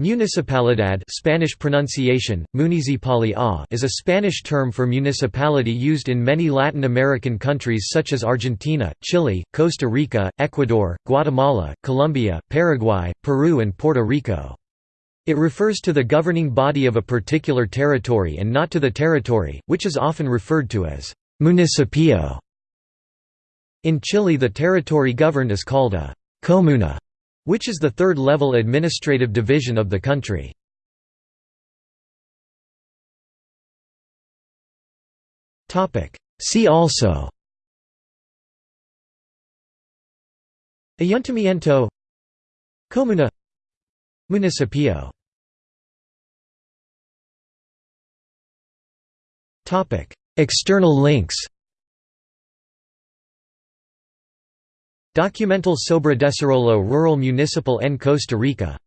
Municipalidad Spanish pronunciation, is a Spanish term for municipality used in many Latin American countries such as Argentina, Chile, Costa Rica, Ecuador, Guatemala, Colombia, Paraguay, Peru and Puerto Rico. It refers to the governing body of a particular territory and not to the territory, which is often referred to as municipio. In Chile the territory governed is called a comuna which is the third-level administrative division of the country. See also. Ayuntamiento. Comuna. Municipio. External links Documental sobre Desarrollo Rural Municipal en Costa Rica